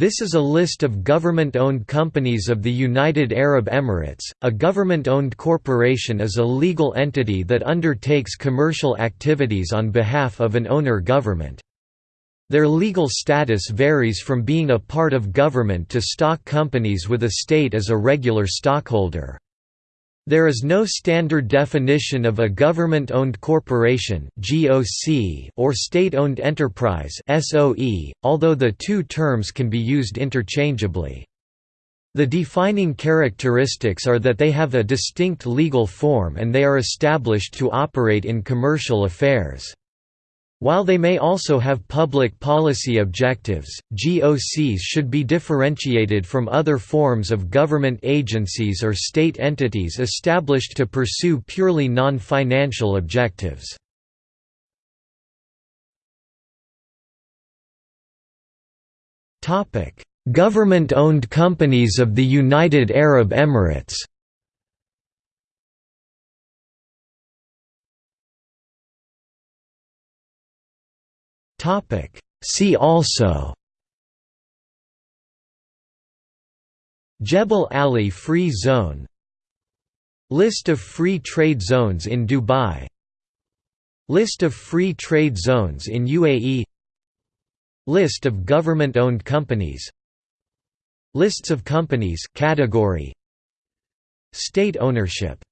This is a list of government-owned companies of the United Arab Emirates. A government-owned corporation is a legal entity that undertakes commercial activities on behalf of an owner government. Their legal status varies from being a part of government to stock companies with a state as a regular stockholder. There is no standard definition of a government-owned corporation or state-owned enterprise although the two terms can be used interchangeably. The defining characteristics are that they have a distinct legal form and they are established to operate in commercial affairs. While they may also have public policy objectives, GOCs should be differentiated from other forms of government agencies or state entities established to pursue purely non-financial objectives. Government-owned companies of the United Arab Emirates Topic. See also Jebel Ali Free Zone List of free trade zones in Dubai List of free trade zones in UAE List of government-owned companies Lists of companies category State ownership